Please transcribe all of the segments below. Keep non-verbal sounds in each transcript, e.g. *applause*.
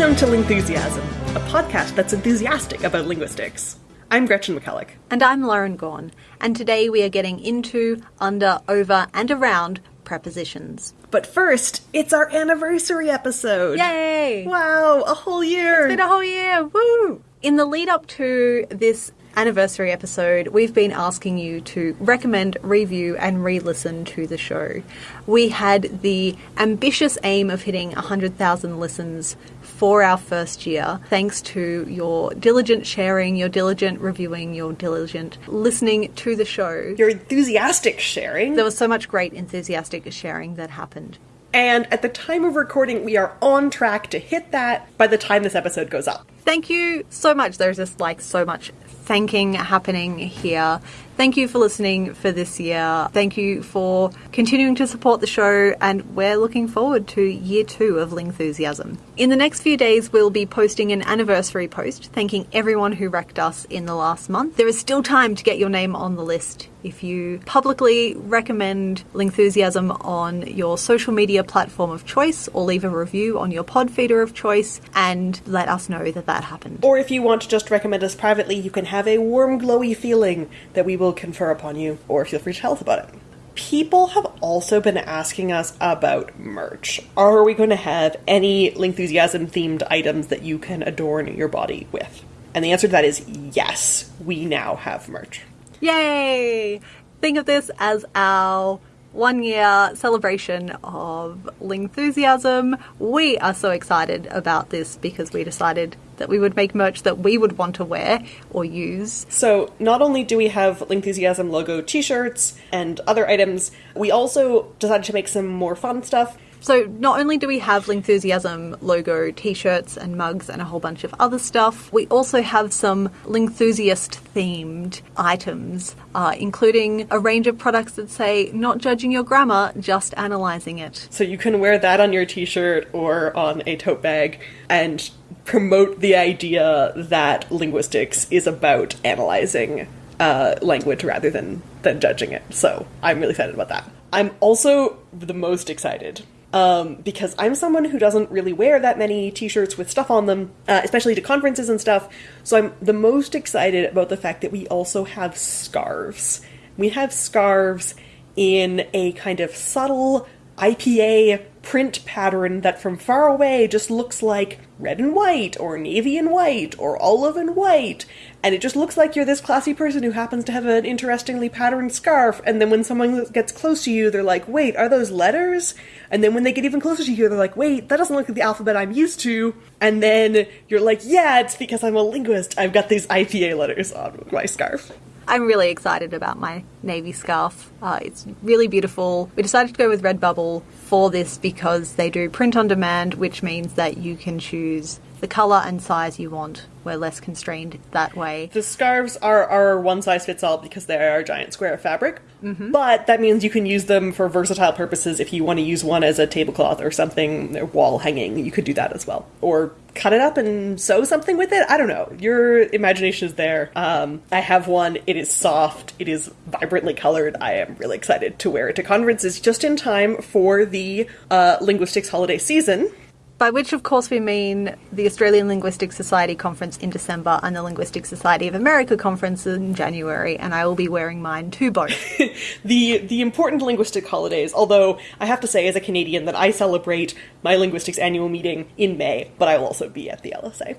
Welcome to Lingthusiasm, a podcast that's enthusiastic about linguistics. I'm Gretchen McCulloch. And I'm Lauren Gawne, and today we are getting into, under, over, and around prepositions. But first, it's our anniversary episode. Yay! Wow, a whole year. It's been a whole year! Woo! In the lead up to this anniversary episode, we've been asking you to recommend, review, and re listen to the show. We had the ambitious aim of hitting 100,000 listens for our first year, thanks to your diligent sharing, your diligent reviewing, your diligent listening to the show. Your enthusiastic sharing. There was so much great enthusiastic sharing that happened. And at the time of recording, we are on track to hit that by the time this episode goes up. Thank you so much. There's just like so much thanking happening here. Thank you for listening for this year. Thank you for continuing to support the show, and we're looking forward to year two of Lingthusiasm. In the next few days, we'll be posting an anniversary post thanking everyone who wrecked us in the last month. There is still time to get your name on the list. If you publicly recommend Lingthusiasm on your social media platform of choice, or leave a review on your pod feeder of choice, and let us know that that happened. Or if you want to just recommend us privately, you can have a warm, glowy feeling that we will confer upon you, or feel free to tell us about it. People have also been asking us about merch. Are we going to have any Lingthusiasm themed items that you can adorn your body with? And the answer to that is yes, we now have merch. Yay! Think of this as our one year celebration of Lingthusiasm. We are so excited about this because we decided that we would make merch that we would want to wear or use. So, not only do we have Lingthusiasm logo t shirts and other items, we also decided to make some more fun stuff. So not only do we have Lingthusiasm logo t-shirts and mugs and a whole bunch of other stuff, we also have some Lingthusiast themed items, uh, including a range of products that say "Not judging your grammar, just analyzing it." So you can wear that on your t-shirt or on a tote bag and promote the idea that linguistics is about analyzing uh, language rather than than judging it. So I'm really excited about that. I'm also the most excited um, because I'm someone who doesn't really wear that many t-shirts with stuff on them, uh, especially to conferences and stuff. So I'm the most excited about the fact that we also have scarves. We have scarves in a kind of subtle IPA print pattern that from far away just looks like red and white, or navy and white, or olive and white. And it just looks like you're this classy person who happens to have an interestingly patterned scarf. And then when someone gets close to you, they're like, wait, are those letters? And then when they get even closer to you, they're like, wait, that doesn't look like the alphabet I'm used to. And then you're like, yeah, it's because I'm a linguist. I've got these IPA letters on my scarf. I'm really excited about my navy scarf. Uh, it's really beautiful. We decided to go with Redbubble for this because they do print on demand, which means that you can choose the colour and size you want. We're less constrained that way. The scarves are, are one size fits all because they are a giant square of fabric. Mm-hmm. But that means you can use them for versatile purposes. If you want to use one as a tablecloth or something, or wall hanging, you could do that as well. Or cut it up and sew something with it. I don't know. Your imagination is there. Um, I have one. It is soft. It is vibrantly colored. I am really excited to wear it to conferences just in time for the uh, linguistics holiday season. By which, of course, we mean the Australian Linguistic Society conference in December and the Linguistic Society of America conference in January, and I will be wearing mine to both. *laughs* the the important linguistic holidays. Although I have to say, as a Canadian, that I celebrate my linguistics annual meeting in May, but I will also be at the LSA.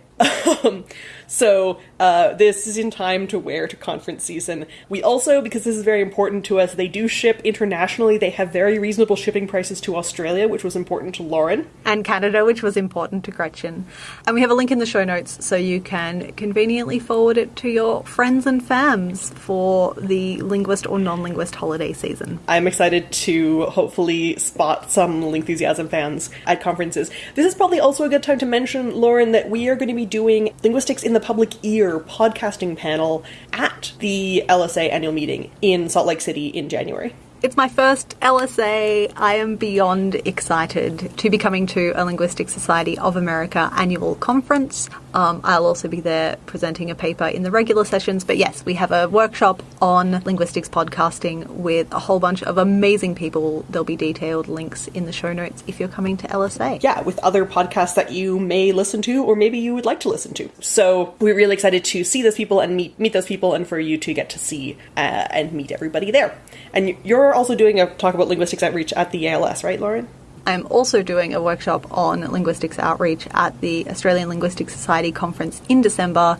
Um, so uh, this is in time to wear to conference season. We also, because this is very important to us, they do ship internationally. They have very reasonable shipping prices to Australia, which was important to Lauren and Canada, which was important to Gretchen. And we have a link in the show notes so you can conveniently forward it to your friends and fams for the linguist or non-linguist holiday season. I'm excited to hopefully spot some Lingthusiasm fans at conferences. This is probably also a good time to mention, Lauren, that we are going to be doing Linguistics in the Public Ear podcasting panel at the LSA annual meeting in Salt Lake City in January. It's my first LSA. I am beyond excited to be coming to a Linguistic Society of America annual conference. Um, I'll also be there presenting a paper in the regular sessions. But yes, we have a workshop on linguistics podcasting with a whole bunch of amazing people. There'll be detailed links in the show notes if you're coming to LSA. Yeah, with other podcasts that you may listen to or maybe you would like to listen to. So we're really excited to see those people and meet meet those people and for you to get to see uh, and meet everybody there. And you're also doing a talk about linguistics outreach at the ALS, right, Lauren? I'm also doing a workshop on linguistics outreach at the Australian Linguistic Society conference in December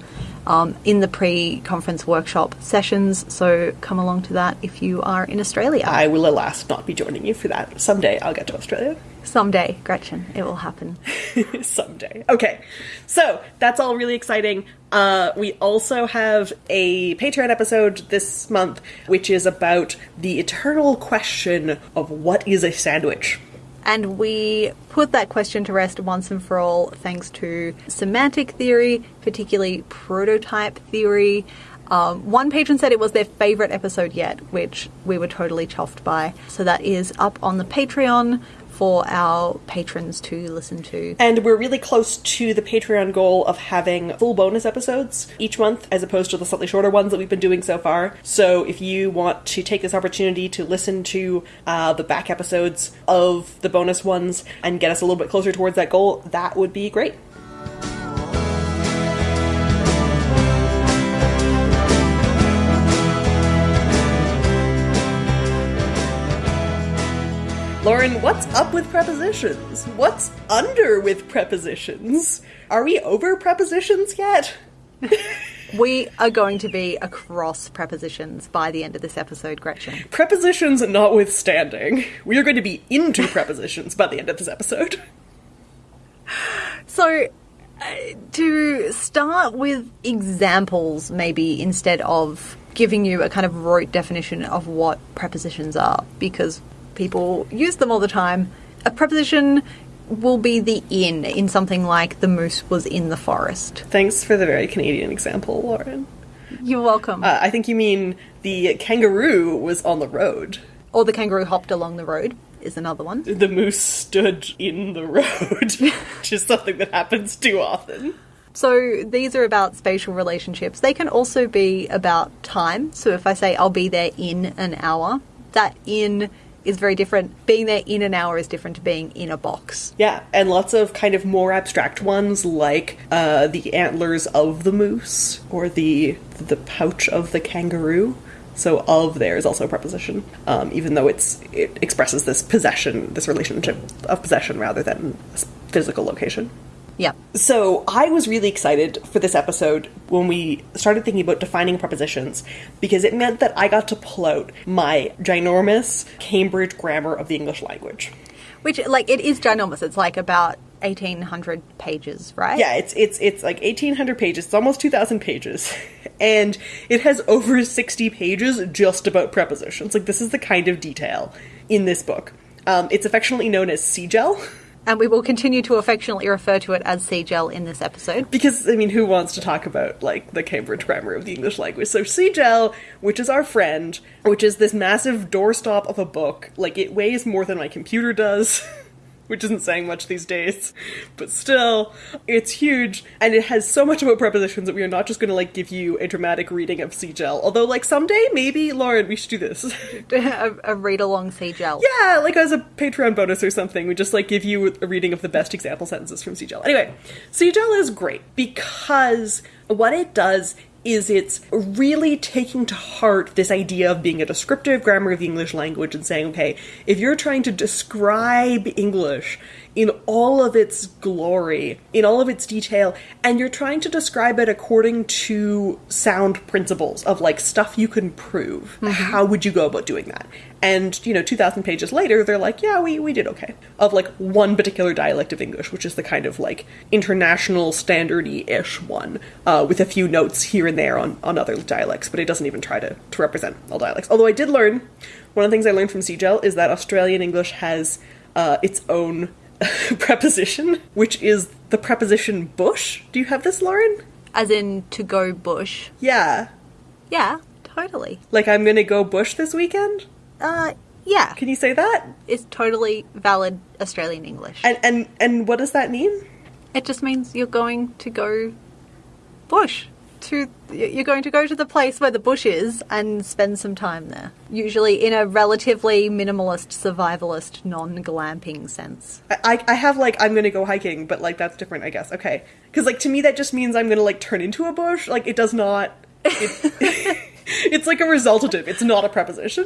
um, in the pre conference workshop sessions. So come along to that if you are in Australia. I will, alas, not be joining you for that. Someday I'll get to Australia. Someday, Gretchen, it will happen. *laughs* Someday. Okay, so that's all really exciting. Uh, we also have a Patreon episode this month, which is about the eternal question of what is a sandwich. And we put that question to rest once and for all thanks to semantic theory, particularly prototype theory. Um, one patron said it was their favourite episode yet, which we were totally chuffed by. So that is up on the Patreon for our patrons to listen to. And we're really close to the Patreon goal of having full bonus episodes each month, as opposed to the slightly shorter ones that we've been doing so far. So if you want to take this opportunity to listen to uh, the back episodes of the bonus ones and get us a little bit closer towards that goal, that would be great. Lauren, what's up with prepositions? What's under with prepositions? Are we over prepositions yet? *laughs* we are going to be across prepositions by the end of this episode, Gretchen. Prepositions notwithstanding, we are going to be into prepositions by the end of this episode. So, uh, to start with examples, maybe instead of giving you a kind of rote definition of what prepositions are, because people use them all the time. A preposition will be the in in something like the moose was in the forest. Thanks for the very Canadian example, Lauren. You're welcome. Uh, I think you mean the kangaroo was on the road. Or the kangaroo hopped along the road is another one. The moose stood in the road, *laughs* which is something that happens too often. So these are about spatial relationships. They can also be about time. So if I say I'll be there in an hour, that in is very different. Being there in an hour is different to being in a box. Yeah, and lots of kind of more abstract ones like uh, the antlers of the moose or the the pouch of the kangaroo. So of there is also a preposition, um, even though it's it expresses this possession, this relationship of possession rather than physical location. Yeah. So I was really excited for this episode when we started thinking about defining prepositions because it meant that I got to pull out my ginormous Cambridge grammar of the English language. Which, like, it is ginormous. It's like about 1800 pages, right? Yeah, it's it's it's like 1800 pages. It's almost 2000 pages. *laughs* And it has over 60 pages just about prepositions. Like this is the kind of detail in this book. Um, it's affectionately known as CGEL. *laughs* And we will continue to affectionately refer to it as CGEL in this episode. Because, I mean, who wants to talk about, like, the Cambridge grammar of the English language? So, CGEL, which is our friend, which is this massive doorstop of a book, like, it weighs more than my computer does. *laughs* which isn't saying much these days, but still, it's huge, and it has so much about prepositions that we are not just going to like give you a dramatic reading of CGEL. Although, like someday, maybe Lauren, we should do this. *laughs* *laughs* a, a read along CGEL. Yeah, like as a Patreon bonus or something, we just like give you a reading of the best example sentences from CGEL. Anyway, CGEL is great because what it does is it's really taking to heart this idea of being a descriptive grammar of the English language and saying, okay, if you're trying to describe English in all of its glory, in all of its detail, and you're trying to describe it according to sound principles of like stuff you can prove, mm-hmm. how would you go about doing that? And, you know, 2,000 pages later, they're like, yeah, we, we did okay. Of like one particular dialect of English, which is the kind of like international standardy ish one, uh, with a few notes here and there on, on other dialects, but it doesn't even try to, to represent all dialects. Although I did learn, one of the things I learned from CGEL is that Australian English has uh, its own *laughs* preposition, which is the preposition bush. Do you have this, Lauren? As in to go bush? Yeah. Yeah, totally. Like I'm gonna go bush this weekend? Uh, Yeah. Can you say that? It's totally valid Australian English. And and and what does that mean? It just means you're going to go bush. To you're going to go to the place where the bush is and spend some time there. Usually in a relatively minimalist, survivalist, non-glamping sense. I I have like I'm gonna go hiking, but like that's different, I guess. Okay, because like to me that just means I'm gonna like turn into a bush. Like it does not. It, *laughs* *laughs* it's like a resultative. It's not a preposition.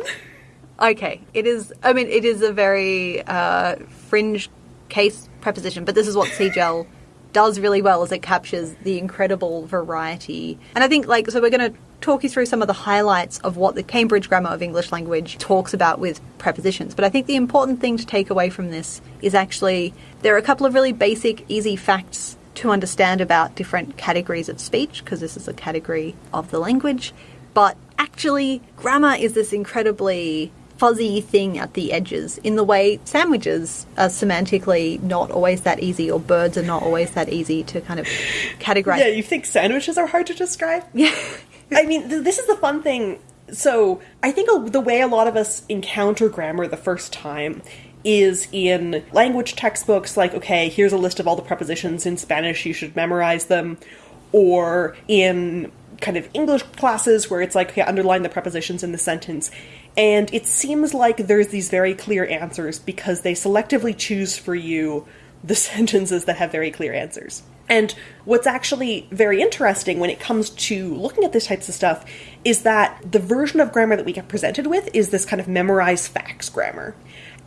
Okay, it is. I mean, it is a very uh, fringe case preposition, but this is what CGEL does really well, is it captures the incredible variety. And I think, like, so we're going to talk you through some of the highlights of what the Cambridge Grammar of English Language talks about with prepositions. But I think the important thing to take away from this is actually there are a couple of really basic, easy facts to understand about different categories of speech, because this is a category of the language. But actually, grammar is this incredibly fuzzy thing at the edges in the way sandwiches are semantically not always that easy or birds are not always that easy to kind of categorize. Yeah, you think sandwiches are hard to describe? Yeah. I mean, th- this is the fun thing. So, I think a- the way a lot of us encounter grammar the first time is in language textbooks, like, okay, here's a list of all the prepositions in Spanish, you should memorize them, or in kind of English classes where it's like, okay, underline the prepositions in the sentence. And it seems like there's these very clear answers because they selectively choose for you the *laughs* sentences that have very clear answers. And what's actually very interesting when it comes to looking at these types of stuff is that the version of grammar that we get presented with is this kind of memorize facts grammar.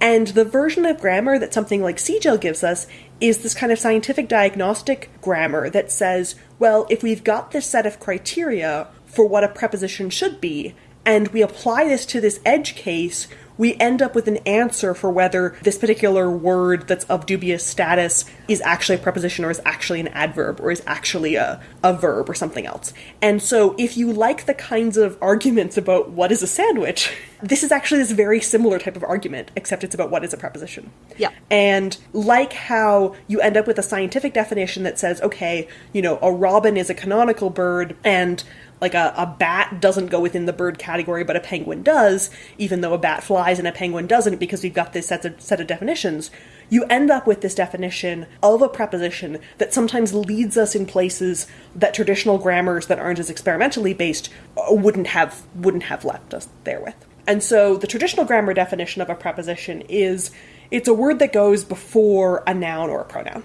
And the version of grammar that something like CGEL gives us is this kind of scientific diagnostic grammar that says, well, if we've got this set of criteria for what a preposition should be, and we apply this to this edge case, we end up with an answer for whether this particular word that's of dubious status is actually a preposition or is actually an adverb or is actually a, a verb or something else. And so if you like the kinds of arguments about what is a sandwich, this is actually this very similar type of argument, except it's about what is a preposition. Yeah. And like how you end up with a scientific definition that says, okay, you know, a robin is a canonical bird and like a, a bat doesn't go within the bird category, but a penguin does, even though a bat flies and a penguin doesn't, because we've got this set of, set of definitions. You end up with this definition of a preposition that sometimes leads us in places that traditional grammars that aren't as experimentally based uh, wouldn't have wouldn't have left us there with. And so the traditional grammar definition of a preposition is it's a word that goes before a noun or a pronoun.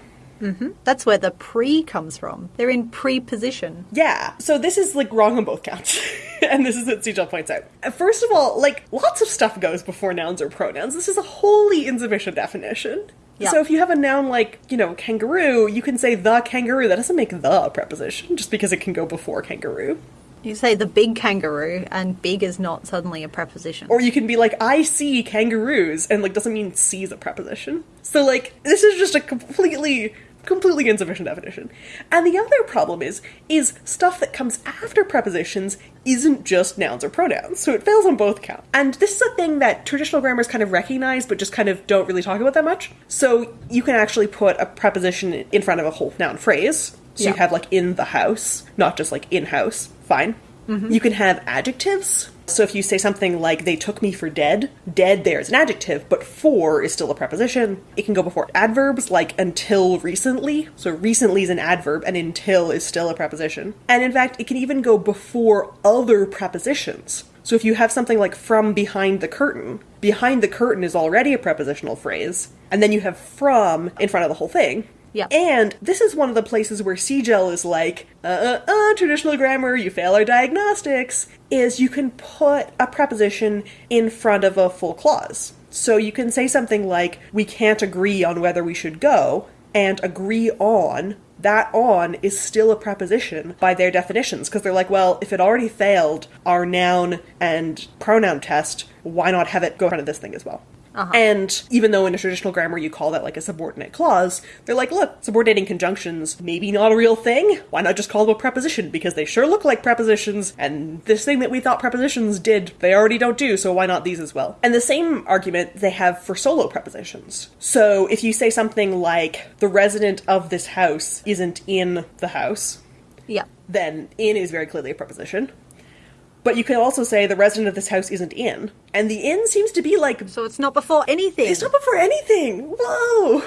That's where the pre comes from. They're in pre-position. Yeah. So this is like wrong on both counts. *laughs* and this is what CGEL points out. Uh, First of all, like lots of stuff goes before nouns or pronouns. This is a wholly insufficient definition. Yeah. So if you have a noun like, you know, kangaroo, you can say the kangaroo. That doesn't make the preposition just because it can go before kangaroo. You say the big kangaroo, and big is not suddenly a preposition. Or you can be like, I see kangaroos, and like doesn't mean see is a preposition. So like this is just a completely completely insufficient definition. And the other problem is is stuff that comes after prepositions isn't just nouns or pronouns. So it fails on both counts. And this is a thing that traditional grammars kind of recognize but just kind of don't really talk about that much. So you can actually put a preposition in front of a whole noun phrase. So Yeah. you have like in the house, not just like in house. Fine. Mm-hmm. You can have adjectives. So if you say something like they took me for dead, dead there is an adjective, but for is still a preposition. It can go before adverbs like until recently. So recently is an adverb and until is still a preposition. And in fact, it can even go before other prepositions. So if you have something like from behind the curtain, behind the curtain is already a prepositional phrase, and then you have from in front of the whole thing. Yeah. And this is one of the places where CGEL is like, uh, uh, uh, traditional grammar, you fail our diagnostics, is you can put a preposition in front of a full clause. So you can say something like, we can't agree on whether we should go, and agree on, that on is still a preposition by their definitions, because they're like, well, if it already failed our noun and pronoun test, why not have it go in front of this thing as well? Uh-huh. And even though in a traditional grammar you call that like a subordinate clause, they're like, look, subordinating conjunctions, maybe not a real thing. Why not just call them a preposition? Because they sure look like prepositions, and this thing that we thought prepositions did, they already don't do, so why not these as well? And the same argument they have for solo prepositions. So if you say something like, the resident of this house isn't in the house, yeah. then in is very clearly a preposition. But you can also say the resident of this house isn't in. And the inn seems to be like So it's not before anything. it's not before anything. Whoa.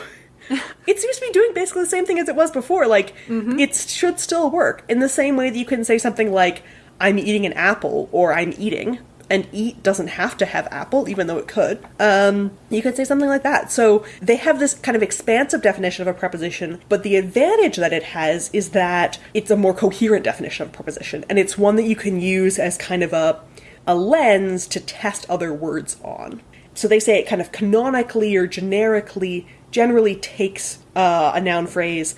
*laughs* it seems to be doing basically the same thing as it was before. Like mm-hmm. it should still work in the same way that you can say something like "I'm eating an apple" or "I'm eating." And eat doesn't have to have apple, even though it could. Um, you could say something like that. So they have this kind of expansive definition of a preposition, but the advantage that it has is that it's a more coherent definition of a preposition, and it's one that you can use as kind of a a lens to test other words on. So they say it kind of canonically or generically generally takes uh, a noun phrase,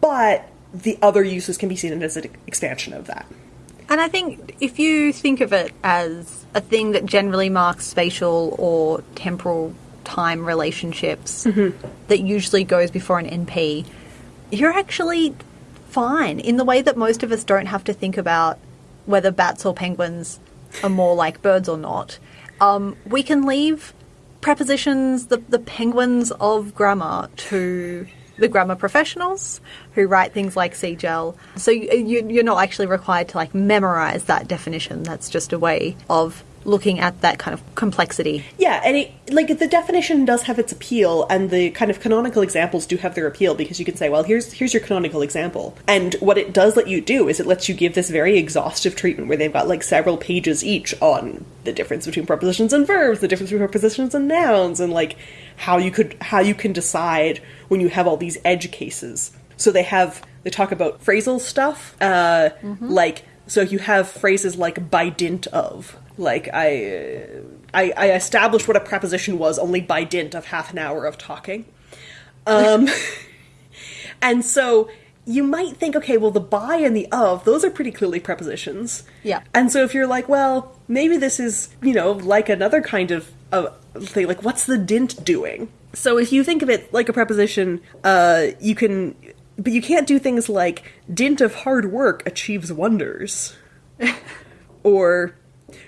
but the other uses can be seen as an expansion of that. And I think if you think of it as a thing that generally marks spatial or temporal time relationships that usually goes before an NP, you're actually fine in the way that most of us don't have to think about whether bats or penguins are more like birds or not. Um, we can leave prepositions, the, the penguins of grammar, to the grammar professionals who write things like CGEL. So you, you're not actually required to like memorize that definition. That's just a way of looking at that kind of complexity. Yeah, and it, like the definition does have its appeal, and the kind of canonical examples do have their appeal because you can say, well, here's here's your canonical example, and what it does let you do is it lets you give this very exhaustive treatment where they've got like several pages each on the difference between prepositions and verbs, the difference between prepositions and nouns, and like how you could how you can decide when you have all these edge cases. So they have they talk about phrasal stuff, uh, like so you have phrases like by dint of like I, I I established what a preposition was only by dint of half an hour of talking. Um *laughs* and so you might think okay, well the by and the of, those are pretty clearly prepositions. Yeah. And so if you're like, well, maybe this is, you know, like another kind of uh, thing like what's the dint doing? So if you think of it like a preposition, uh you can but you can't do things like dint of hard work achieves wonders. *laughs* or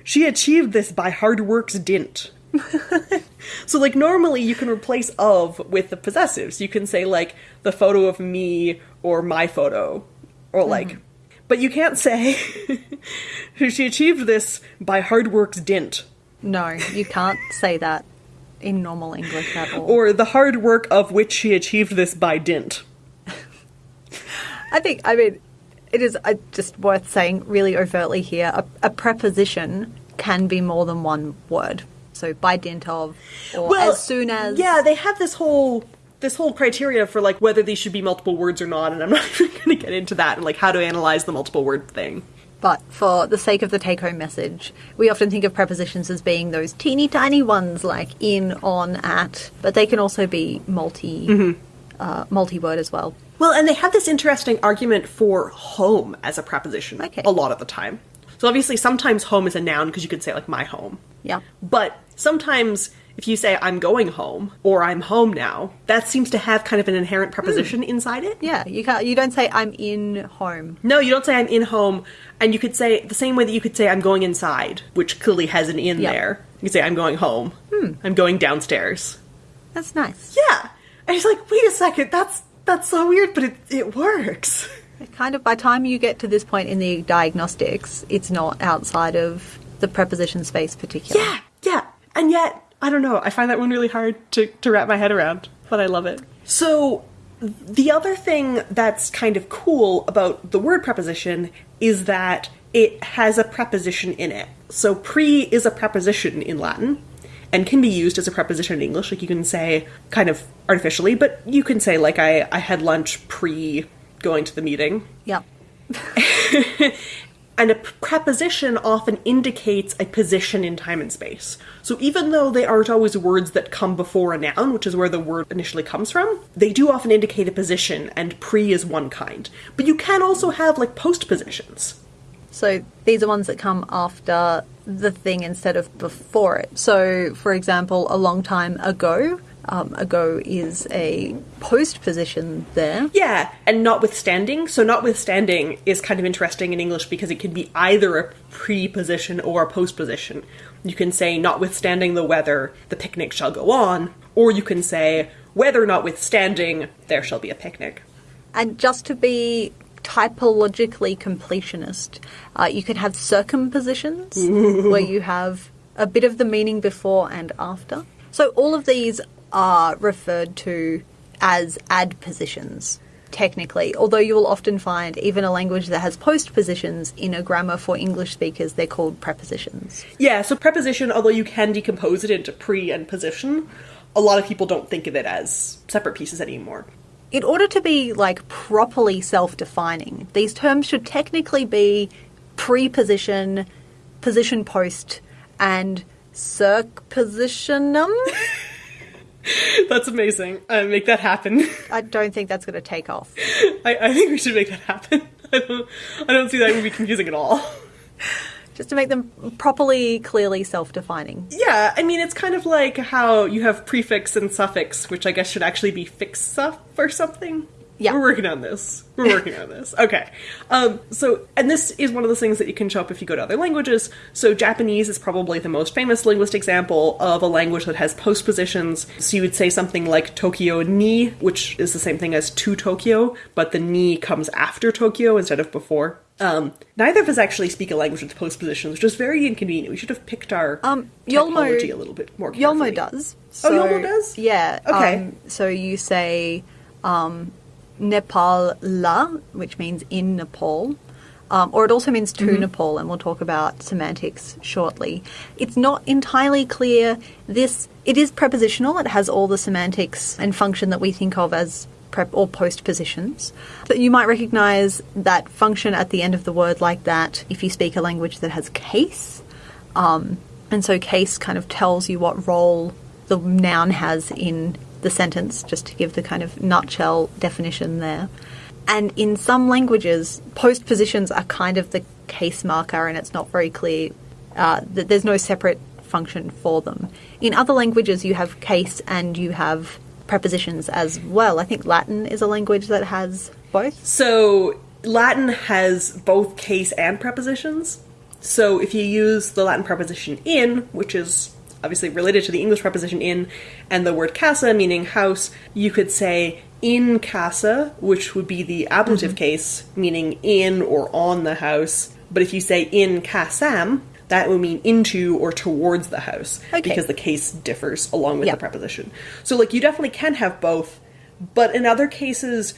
she achieved this by hard work's dint. *laughs* so like normally you can replace of with the possessives. You can say like the photo of me or my photo or like but you can't say *laughs* she achieved this by hard work's dint No, you can't say that in normal English at all. or the hard work of which she achieved this by dint. I think, I mean, it is uh, just worth saying really overtly here a, a preposition can be more than one word. So by dint of, or as soon as. yeah they have this whole this whole criteria for like whether these should be multiple words or not and i'm not *laughs* even going to get into that and like how to analyze the multiple word thing But for the sake of the take home message, we often think of prepositions as being those teeny tiny ones like in, on, at, but they can also be multi. Mm-hmm. Uh, multi-word as well. well and they have this interesting argument for home as a preposition Okay. a lot of the time so obviously sometimes home is a noun because you could say like my home Yeah. but sometimes if you say i'm going home or i'm home now that seems to have kind of an inherent preposition hmm. inside it Yeah, you can't. You don't say I'm in home. No, you don't say I'm in home, and you could say the same way that you could say I'm going inside, which clearly has an in Yep. there. You could say I'm going home. Hmm. I'm going downstairs. That's nice. Yeah, and he's like, wait a second, that's that's so weird, but it it works. Kind of by the time you get to this point in the diagnostics, it's not outside of the preposition space particularly. Yeah, yeah, and yet I don't know. I find that one really hard to to wrap my head around, but I love it. So. The other thing that's kind of cool about the word preposition is that it has a preposition in it. So pre is a preposition in Latin and can be used as a preposition in English. Like you can say kind of artificially, but you can say like I, I had lunch pre going to the meeting. Yep. *laughs* And a preposition often indicates a position in time and space. So even though they aren't always words that come before a noun, which is where the word initially comes from, they do often indicate a position, and pre is one kind. But you can also have like postpositions. So these are ones that come after the thing instead of before it. So, for example, a long time ago, um, ago is a post position there. Yeah, and notwithstanding. So notwithstanding is kind of interesting in English because it can be either a preposition or a post position. You can say notwithstanding the weather, the picnic shall go on, or you can say weather notwithstanding, there shall be a picnic. And just to be typologically completionist. Uh, you can have circumpositions, *laughs* where you have a bit of the meaning before and after. So all of these are referred to as adpositions, technically, although you will often find even a language that has postpositions in a grammar for English speakers, they're called prepositions. Yeah, so preposition, although you can decompose it into pre and position, a lot of people don't think of it as separate pieces anymore. In order to be like properly self-defining, these terms should technically be preposition, position post, and circpositionum. *laughs* *laughs* That's amazing. Uh, make that happen. *laughs* I don't think that's going to take off. I, I think we should make that happen. *laughs* I don't, I don't see that would be confusing at all. Just to make them properly, clearly self-defining. Yeah, I mean, it's kind of like how you have prefix and suffix, which I guess should actually be fix-suff or something. Yeah. We're working on this. We're working on this. Okay. Um, so, and this is one of those things that you can show up if you go to other languages. So, Japanese is probably the most famous linguist example of a language that has postpositions. So, you would say something like Tokyo ni, which is the same thing as to Tokyo, but the ni comes after Tokyo instead of before. Um, neither of us actually speak a language with postpositions, which is very inconvenient. We should have picked our Um, Yolmo- a little bit more carefully. Yolmo does. Oh, Yolmo does? Yeah. Okay. Um, so you say um, Nepal la, which means in Nepal. Um, or it also means to Mm-hmm. Nepal, and we'll talk about semantics shortly. It's not entirely clear. This it is prepositional. It has all the semantics and function that we think of as prep or post positions. But you might recognize that function at the end of the word like that if you speak a language that has case. Um, and so case kind of tells you what role the noun has in the sentence, just to give the kind of nutshell definition there. And in some languages, postpositions are kind of the case marker, and it's not very clear uh, that there's no separate function for them. In other languages, you have case and you have prepositions as well. I think Latin is a language that has both. So Latin has both case and prepositions. So if you use the Latin preposition in, which is obviously related to the English preposition in, and the word casa meaning house, you could say in casa, which would be the ablative mm-hmm. case, meaning in or on the house. But if you say in casam, that would mean into or towards the house Okay. because the case differs along with Yeah. the preposition. So like you definitely can have both, but in other cases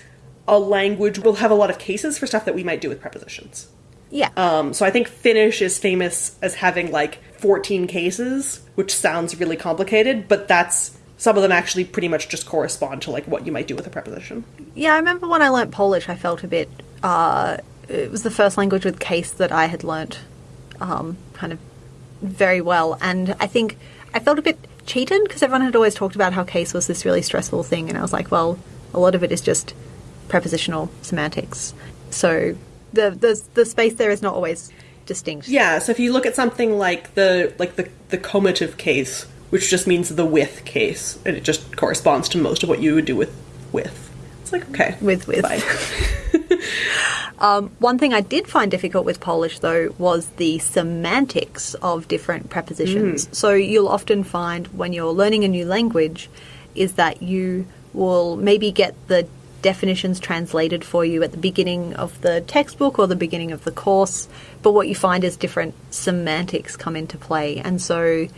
a language will have a lot of cases for stuff that we might do with prepositions. Yeah. Um, so I think Finnish is famous as having like 14 cases, which sounds really complicated, but that's some of them actually pretty much just correspond to like what you might do with a preposition. Yeah, I remember when I learnt Polish, I felt a bit. Uh, it was the first language with case that I had learnt um, kind of very well. And I think I felt a bit cheated because everyone had always talked about how case was this really stressful thing. And I was like, well, a lot of it is just prepositional semantics. So the, the, the space there is not always distinct. Yeah, so if you look at something like the like the the comitative case, which just means the with case, and it just corresponds to most of what you would do with with. It's like okay, With- with. Bye. *laughs* Um, one thing I did find difficult with Polish, though, was the semantics of different prepositions. Mm. So you'll often find when you're learning a new language is that you will maybe get the definitions translated for you at the beginning of the textbook or the beginning of the course, but what you find is different semantics come into play. And so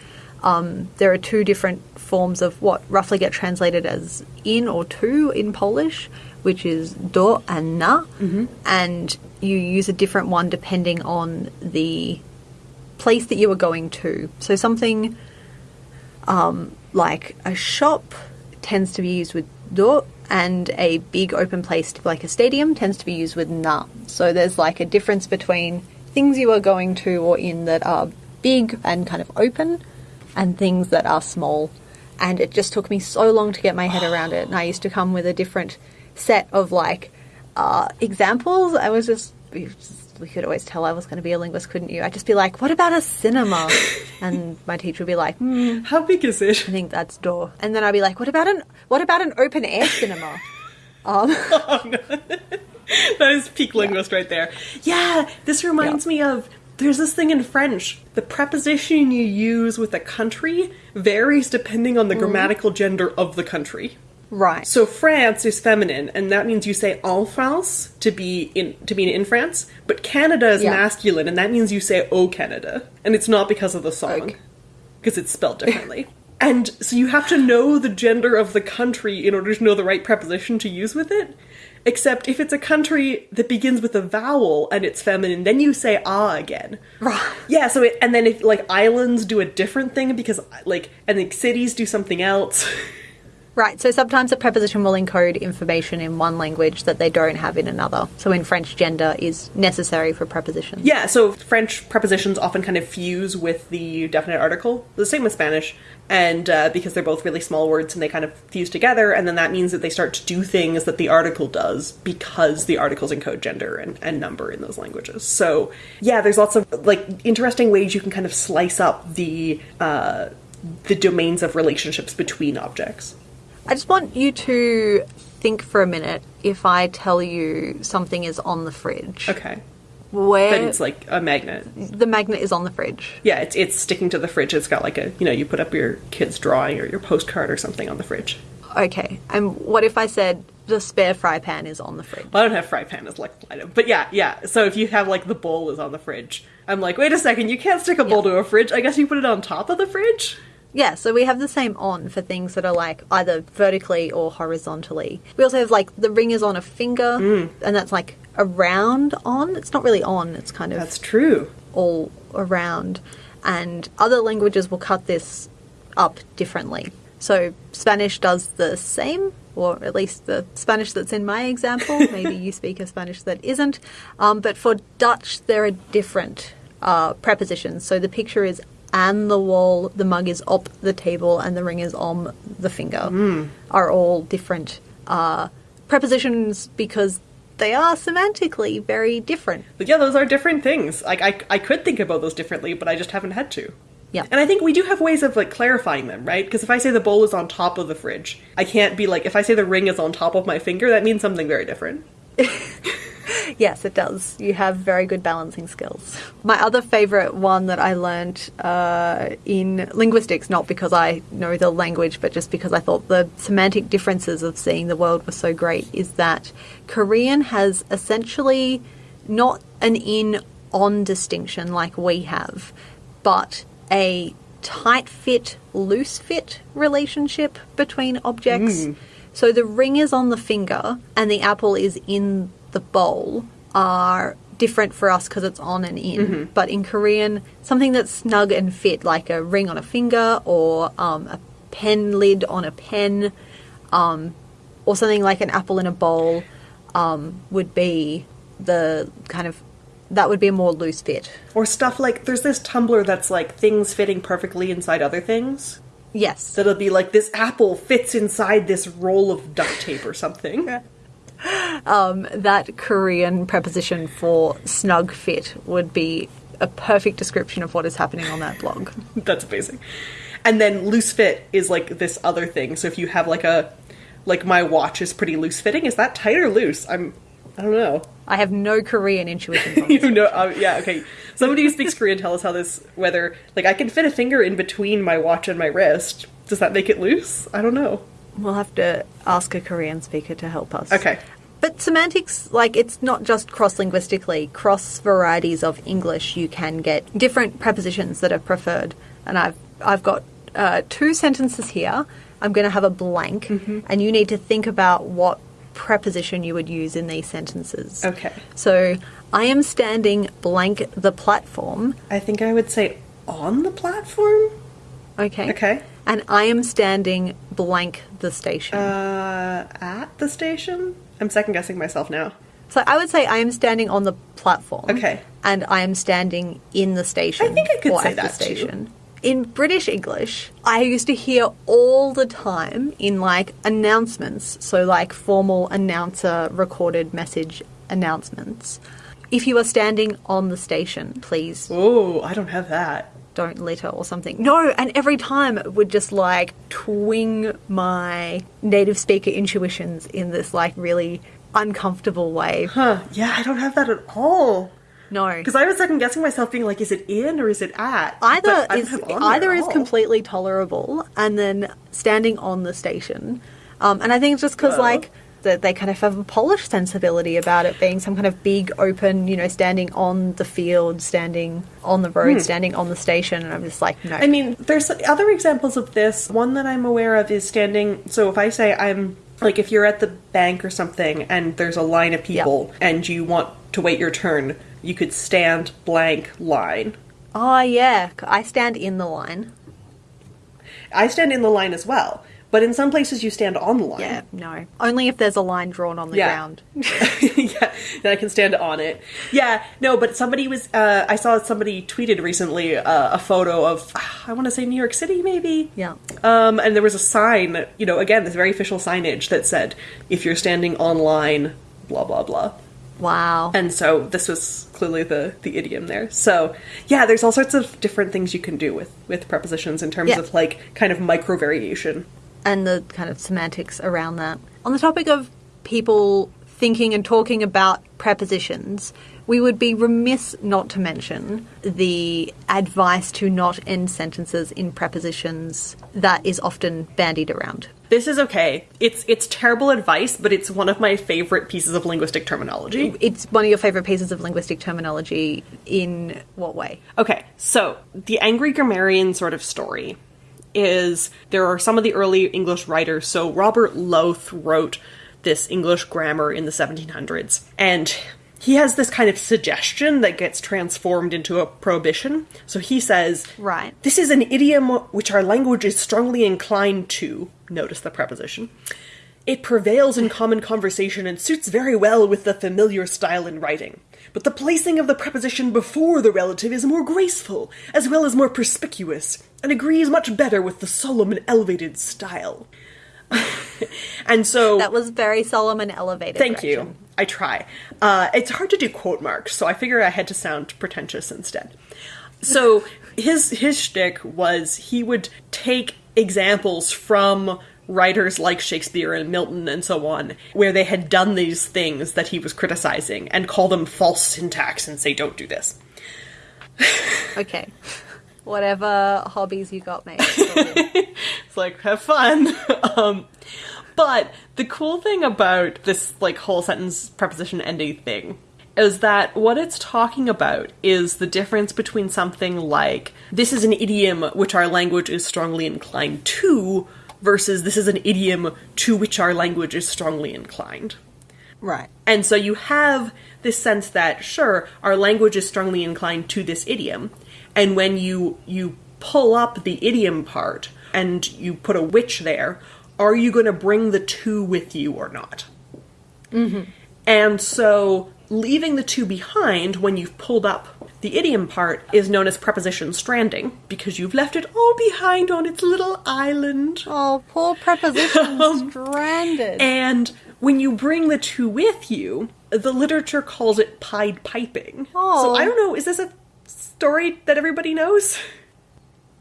um, there are two different forms of what roughly get translated as in or to in Polish, which is do and na, and you use a different one depending on the place that you are going to. So something um, like a shop tends to be used with do, and a big open place like a stadium tends to be used with na. So there's like a difference between things you are going to or in that are big and kind of open, and things that are small. And it just took me so long to get my head around it. And I used to come with a different set of like uh, examples. I was just, we could always tell I was going to be a linguist, couldn't you? I'd just be like, "What about a cinema?" *laughs* and my teacher would be like, hmm, How big is it? I think that's door. And then I'd be like, what about an what about an open air cinema? *laughs* Um, *laughs* that is peak linguist right there. Yeah, this reminds me of there's this thing in French. The preposition you use with a country varies depending on the grammatical gender of the country. Right. So France is feminine, and that means you say en France to be in to be in France. But Canada is Yeah. masculine, and that means you say "Oh Canada," and it's not because of the song, Okay. because it's spelled differently. *laughs* and so you have to know the gender of the country in order to know the right preposition to use with it. Except if it's a country that begins with a vowel and it's feminine, then you say ah again. Right. Yeah, so it, and then if like islands do a different thing because like and the cities do something else. *laughs* Right, so sometimes a preposition will encode information in one language that they don't have in another. So in French, gender is necessary for prepositions. Yeah, so French prepositions often kind of fuse with the definite article. The same with Spanish, and uh, because they're both really small words and they kind of fuse together, and then that means that they start to do things that the article does because the articles encode gender and, and number in those languages. So yeah, there's lots of like interesting ways you can kind of slice up the uh, the domains of relationships between objects. I just want you to think for a minute if I tell you something is on the fridge. Okay, Where but it's like a magnet. the magnet is on the fridge. Yeah, it's it's sticking to the fridge. It's got like a you know you put up your kid's drawing or your postcard or something on the fridge. Okay, and what if I said the spare fry pan is on the fridge? Well, I don't have fry pan as like item, but yeah, yeah. So if you have like the bowl is on the fridge, I'm like, wait a second, you can't stick a bowl to a fridge. I guess you put it on top of the fridge. Yeah, so we have the same on for things that are like either vertically or horizontally. We also have like the ring is on a finger, Mm. and that's like around on. It's not really on, it's kind of That's true. all around. And other languages will cut this up differently. So Spanish does the same, or at least the Spanish that's in my example. *laughs* Maybe you speak a Spanish that isn't. Um, but for Dutch, there are different uh, prepositions. So the picture is an the wall, the mug is up the table, and the ring is on the finger. Are all different uh, prepositions because they are semantically very different. But yeah, those are different things. Like I, I could think about those differently, but I just haven't had to. Yeah. And I think we do have ways of like clarifying them, right? Because if I say the bowl is on top of the fridge, I can't be like if I say the ring is on top of my finger, that means something very different. *laughs* Yes, it does. You have very good balancing skills. My other favorite one that I learned uh, in linguistics, not because I know the language, but just because I thought the semantic differences of seeing the world were so great, is that Korean has essentially not an in on distinction like we have, but a tight fit, loose fit relationship between objects. So the ring is on the finger and the apple is in the bowl are different for us because it's on and in. But in Korean, something that's snug and fit, like a ring on a finger or um, a pen lid on a pen, um, or something like an apple in a bowl, um, would be the kind of that would be a more loose fit. Or stuff like there's this Tumblr that's like things fitting perfectly inside other things. Yes. So it'll be like this apple fits inside this roll of duct tape or something. *laughs* Um, that Korean preposition for snug fit would be a perfect description of what is happening on that blog. *laughs* That's amazing. And then loose fit is like this other thing. So if you have like a like my watch is pretty loose fitting, is that tight or loose? I'm I don't know. I have no Korean intuition. *laughs* You know, uh, yeah, okay. Somebody who speaks Korean tell us how this whether like I can fit a finger in between my watch and my wrist. Does that make it loose? I don't know. We'll have to ask a Korean speaker to help us. Okay. But semantics, like, it's not just cross linguistically. Cross varieties of English, you can get different prepositions that are preferred. And I've, I've got uh, two sentences here. I'm going to have a blank, and you need to think about what preposition you would use in these sentences. Okay. So, I am standing blank the platform. I think I would say on the platform. Okay. Okay. And I am standing blank the station. Uh at the station? I'm second guessing myself now. So I would say I am standing on the platform. Okay. And I am standing in the station. I think I could say that too. In British English, I used to hear all the time in like announcements, so like formal announcer recorded message announcements. If you are standing on the station, please Oh, I don't have that. don't litter or something. No, and every time it would just like twing my native speaker intuitions in this like really uncomfortable way. Huh. Yeah, I don't have that at all. No. Because I was second guessing myself being like, is it in or is it at? either But I don't is have on there either is all. completely tolerable and then standing on the station Um, and I think it's just because like that they kind of have a polished sensibility about it being some kind of big open, you know, standing on the field, standing on the road, standing on the station, and I'm just like, no. Hmm. I mean, there's other examples of this. One that I'm aware of is standing. So if I say I'm like, if you're at the bank or something and there's a line of people and you want to wait your turn, you could stand blank line. oh yeah, I stand in the line. I stand in the line as well, but in some places you stand on the line. Yeah, no, only if there's a line drawn on the Yeah. ground. *laughs* yeah, then I can stand on it. Yeah, no, but somebody was. Uh, I saw somebody tweeted recently uh, a photo of ah, I want to say New York City, maybe. Yeah. Um, and there was a sign, you know, again, this very official signage that said, "If you're standing online, blah blah blah." Wow. And so this was clearly the the idiom there. So yeah, there's all sorts of different things you can do with with prepositions in terms Yeah. of like kind of micro variation. and the kind of semantics around that. On the topic of people thinking and talking about prepositions, we would be remiss not to mention the advice to not end sentences in prepositions that is often bandied around. This is okay. It's it's terrible advice, but it's one of my favorite pieces of linguistic terminology. It's one of your favorite pieces of linguistic terminology in what way? Okay, so the angry grammarian sort of story is there are some of the early English writers. So Robert Lowth wrote this English grammar in the 1700s, and he has this kind of suggestion that gets transformed into a prohibition. So he says, Right. This is an idiom which our language is strongly inclined to. Notice the preposition. It prevails in common conversation and suits very well with the familiar style in writing. But the placing of the preposition before the relative is more graceful, as well as more perspicuous, and agrees much better with the solemn and elevated style. *laughs* and so. That was very solemn and elevated. Thank you. I try. Uh, it's hard to do quote marks, so I figured I had to sound pretentious instead. So his his shtick was he would take examples from writers like Shakespeare and Milton and so on, where they had done these things that he was criticizing, and call them false syntax and say, "Don't do this." Okay. Whatever hobbies you got, mate. *laughs* It's like have fun. *laughs* um, but the cool thing about this like whole sentence preposition ending thing is that what it's talking about is the difference between something like this is an idiom which our language is strongly inclined to versus this is an idiom to which our language is strongly inclined. right. And so you have this sense that sure, our language is strongly inclined to this idiom, and when you you pull up the idiom part and you put a which there, are you going to bring the to with you or not? Mm-hmm. And so leaving the to behind when you've pulled up the idiom part is known as preposition stranding because you've left it all behind on its little island. Oh, poor preposition *laughs* stranded. And when you bring the to with you, the literature calls it pied piping. Oh. So I don't know, is this a story that everybody knows? *laughs*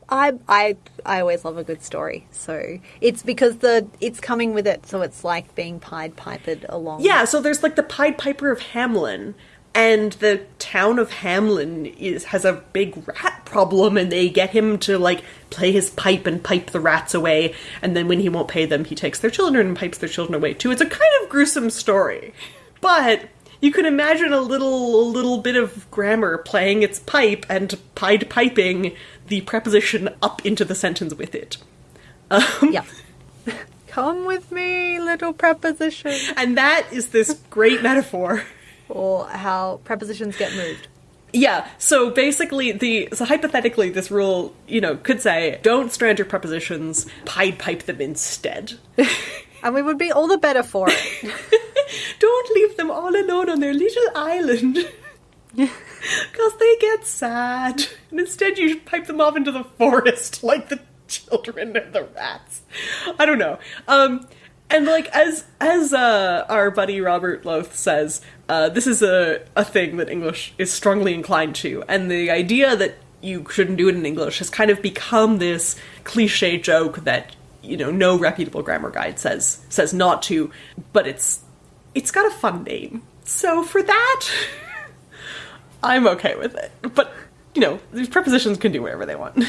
I I I always love a good story, so it's because the it's coming with it, so it's like being pied piped along. Yeah, so there's like the Pied Piper of Hamelin, and the town of Hamelin is has a big rat problem, and they get him to like play his pipe and pipe the rats away, and then when he won't pay them, he takes their children and pipes their children away too. It's a kind of gruesome story, but you can imagine a little a little bit of grammar playing its pipe and pied piping the preposition up into the sentence with it. Um, yeah. *laughs* Come with me, little preposition. And that is this great metaphor Or how prepositions get moved. Yeah, so basically the so hypothetically this rule, you know, could say don't strand your prepositions, pied pipe them instead. *laughs* And we would be all the better for it. *laughs* don't leave them all alone on their little island. *laughs* Cause they get sad. And instead you should pipe them off into the forest *laughs* like the children and the rats. I don't know. Um and like as as uh, our buddy Robert Lowth says, uh, this is a, a thing that English is strongly inclined to, and the idea that you shouldn't do it in English has kind of become this cliche joke that you know no reputable grammar guide says says not to, but it's it's got a fun name, so for that, *laughs* I'm okay with it. But you know these prepositions can do whatever they want.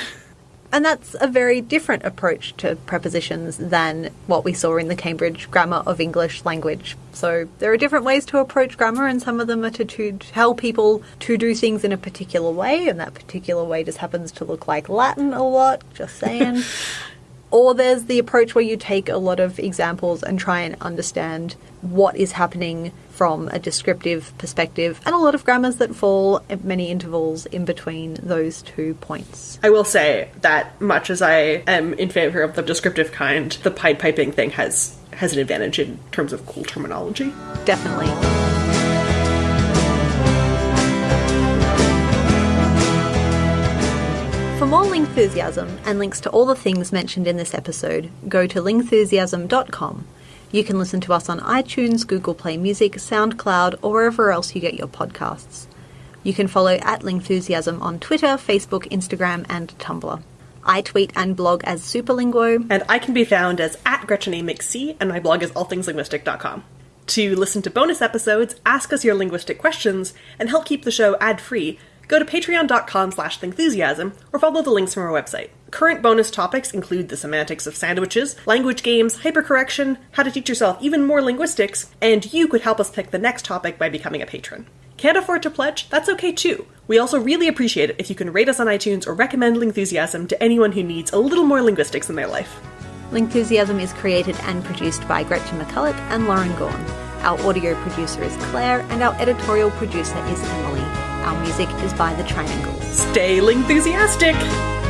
And that's a very different approach to prepositions than what we saw in the Cambridge Grammar of English language. So there are different ways to approach grammar, and some of them are to, to tell people to do things in a particular way, and that particular way just happens to look like Latin a lot, just saying. *laughs* or there's the approach where you take a lot of examples and try and understand what is happening from a descriptive perspective, and a lot of grammars that fall at many intervals in between those two points. I will say that much as I am in favor of the descriptive kind, the Pied Piping thing has has an advantage in terms of cool terminology. Definitely. For more Lingthusiasm and links to all the things mentioned in this episode, go to lingthusiasm.com. You can listen to us on iTunes, Google Play Music, SoundCloud, or wherever else you get your podcasts. You can follow at Lingthusiasm on Twitter, Facebook, Instagram, and Tumblr. I tweet and blog as Superlinguo. And I can be found as at Gretchen A. McC, and my blog is allthingslinguistic.com. To listen to bonus episodes, ask us your linguistic questions, and help keep the show ad-free, go to patreon.com slash lingthusiasm or follow the links from our website. Current bonus topics include the semantics of sandwiches, language games, hypercorrection, how to teach yourself even more linguistics, and you could help us pick the next topic by becoming a patron. Can't afford to pledge? That's okay too. We also really appreciate it if you can rate us on iTunes or recommend Lingthusiasm to anyone who needs a little more linguistics in their life. Lingthusiasm is created and produced by Gretchen McCulloch and Lauren Gawne. Our audio producer is Claire, and our editorial producer is Emily. Our music is by The Triangles. Stay Lingthusiastic!